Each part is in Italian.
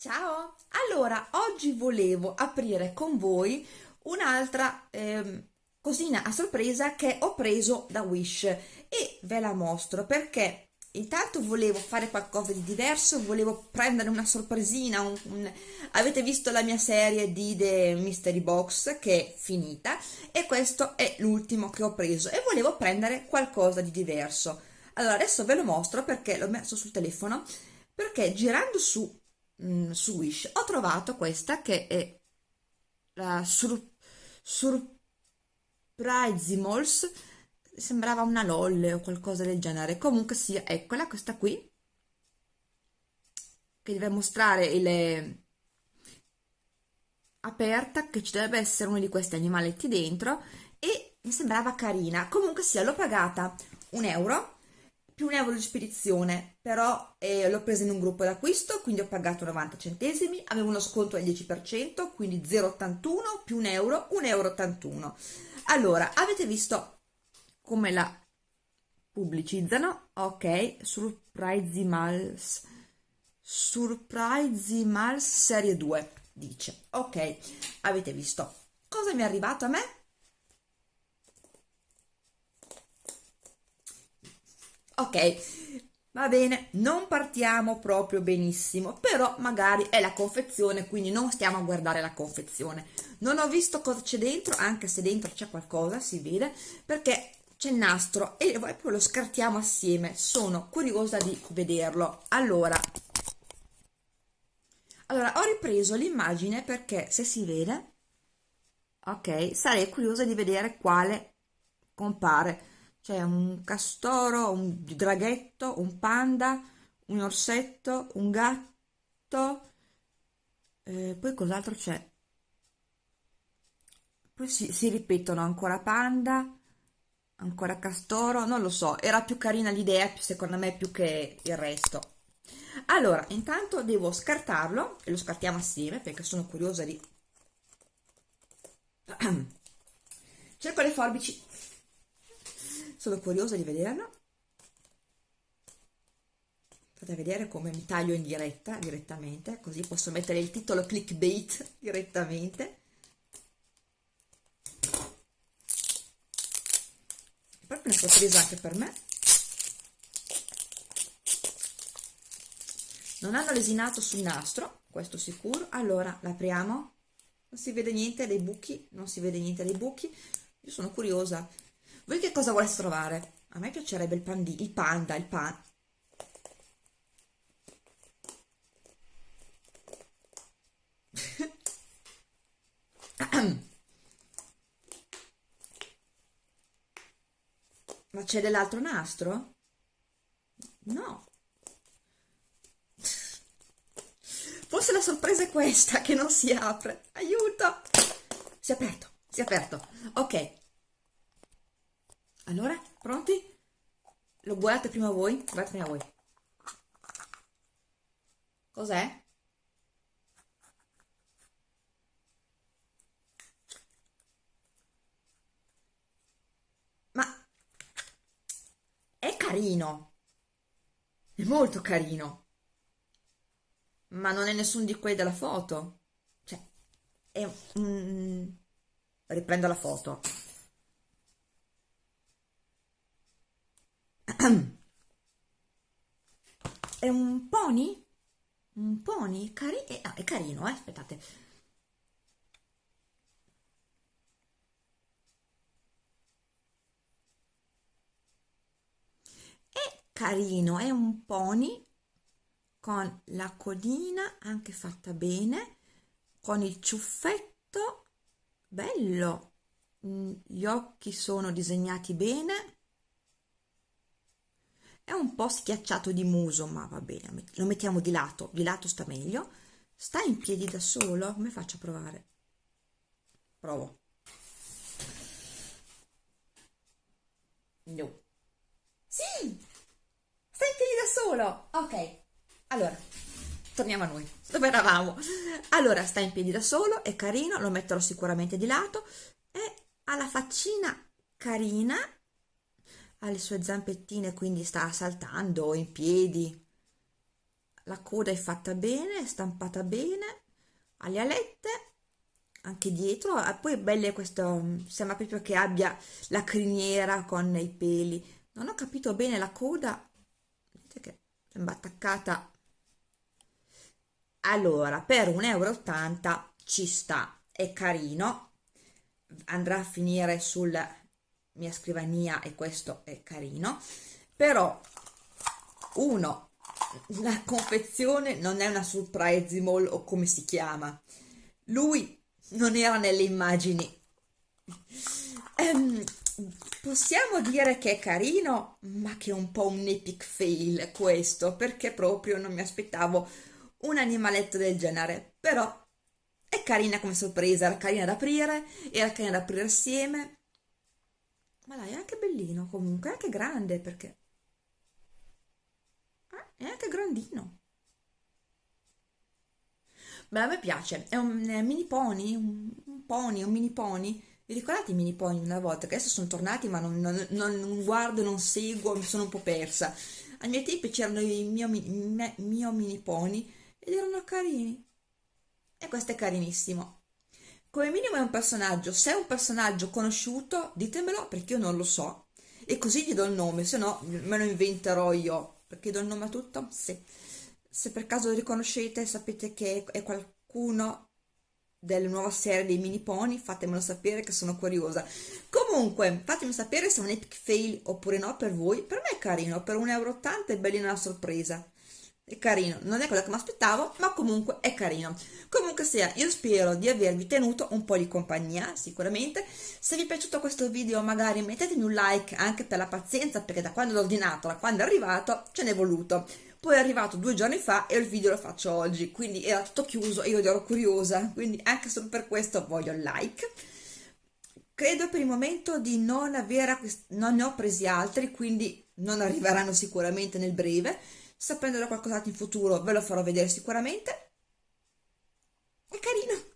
Ciao! Allora, oggi volevo aprire con voi un'altra ehm, cosina a sorpresa che ho preso da Wish e ve la mostro perché intanto volevo fare qualcosa di diverso, volevo prendere una sorpresina, un, un... avete visto la mia serie di The Mystery Box che è finita e questo è l'ultimo che ho preso e volevo prendere qualcosa di diverso. Allora adesso ve lo mostro perché l'ho messo sul telefono perché girando su mh, mm, su Wish ho trovato questa che è la Sur Surprisimols sembrava una LOL o qualcosa del genere. Comunque sia eccola questa qui che deve mostrare il aperta che ci dovrebbe essere uno di questi animaletti dentro e mi sembrava carina. Comunque sia l'ho pagata un euro più un euro di spedizione, però eh, l'ho presa in un gruppo d'acquisto, quindi ho pagato 90 centesimi, avevo uno sconto del 10%, quindi 0,81 più un euro, 1,81 euro. Allora, avete visto come la pubblicizzano? Ok, Surprisimals, Surprisimals serie 2, dice. Ok, avete visto. Cosa mi è arrivato a me? Ok va bene non partiamo proprio benissimo però magari è la confezione quindi non stiamo a guardare la confezione. Non ho visto cosa c'è dentro anche se dentro c'è qualcosa si vede perché c'è il nastro e poi lo scartiamo assieme. Sono curiosa di vederlo. Allora allora ho ripreso l'immagine perché se si vede ok sarei curiosa di vedere quale compare c'è un castoro, un draghetto, un panda, un orsetto, un gatto, eh, poi cos'altro c'è? Poi si, si ripetono ancora panda, ancora castoro, non lo so, era più carina l'idea secondo me più che il resto. Allora, intanto devo scartarlo e lo scartiamo assieme perché sono curiosa di... Cerco le forbici sono curiosa di vederlo. Fate vedere come mi taglio in diretta direttamente così posso mettere il titolo clickbait direttamente. È proprio una sorpresa anche per me. Non hanno lesinato sul nastro questo sicuro. Allora l'apriamo. Non si vede niente dei buchi non si vede niente dei buchi. Io sono curiosa voi che cosa volete trovare? A me piacerebbe il, pandi, il panda, il pan... Ma c'è dell'altro nastro? No. Forse la sorpresa è questa, che non si apre. Aiuto! Si è aperto, si è aperto. Ok, allora, pronti? Lo guardate prima voi? Guardate prima voi. Cos'è? Ma è carino. È molto carino. Ma non è nessuno di quelli della foto. Cioè, è un... Riprendo la foto. È un pony? Un pony? Cari eh, ah, è carino, eh? Aspettate. È carino, è un pony con la codina anche fatta bene, con il ciuffetto, bello, mm, gli occhi sono disegnati bene, è un po' schiacciato di muso ma va bene lo mettiamo di lato di lato sta meglio. Sta in piedi da solo? Come faccio a provare? Provo. No. Sì! Sta in piedi da solo! Ok. Allora torniamo a noi dove eravamo. Allora sta in piedi da solo è carino lo metterò sicuramente di lato. E ha la faccina carina le sue zampettine quindi sta saltando in piedi. La coda è fatta bene, è stampata bene, ha le alette, anche dietro, poi è bella questo, sembra proprio che abbia la criniera con i peli, non ho capito bene la coda, vedete che sembra attaccata, allora per 1,80 euro ci sta, è carino, andrà a finire sulla mia scrivania e questo è carino, però uno la confezione non è una surprise mall o come si chiama. Lui non era nelle immagini. Ehm, possiamo dire che è carino ma che è un po' un epic fail questo perché proprio non mi aspettavo un animaletto del genere. Però è carina come sorpresa era carina da aprire era carina da aprire assieme ma dai è anche bellino comunque è anche grande perché è anche grandino. Beh a me piace è un mini pony un, un pony un mini pony. Vi ricordate i mini pony una volta? Che adesso sono tornati ma non, non, non guardo non seguo mi sono un po' persa. Ai miei tempi c'erano i mio, me, mio mini pony ed erano carini. E questo è carinissimo come minimo è un personaggio se è un personaggio conosciuto ditemelo perché io non lo so e così gli do il nome se no me lo inventerò io perché do il nome a tutto? Sì. Se per caso lo riconoscete, sapete che è qualcuno delle nuove serie dei mini pony, fatemelo sapere che sono curiosa. Comunque, fatemi sapere se è un epic fail oppure no per voi. Per me è carino, per 1,80 euro è bellina la sorpresa è carino, non è quello che mi aspettavo, ma comunque è carino. Comunque sia, io spero di avervi tenuto un po' di compagnia, sicuramente. Se vi è piaciuto questo video magari mettetemi un like anche per la pazienza, perché da quando l'ho ordinato, da quando è arrivato, ce n'è voluto. Poi è arrivato due giorni fa e il video lo faccio oggi, quindi era tutto chiuso e io ero curiosa, quindi anche solo per questo voglio like. Credo per il momento di non avere, non ne ho presi altri, quindi non arriveranno sicuramente nel breve sapendo da qualcos'altro in futuro ve lo farò vedere sicuramente. È carino.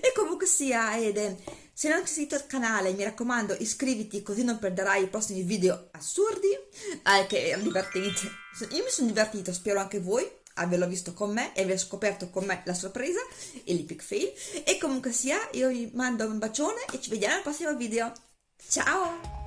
E comunque sia Ede se non ti sei iscritto al canale mi raccomando iscriviti così non perderai i prossimi video assurdi. Eh, che erano divertenti io mi sono divertito spero anche voi averlo visto con me e aver scoperto con me la sorpresa e l'epic fail. E comunque sia io vi mando un bacione e ci vediamo al prossimo video. Ciao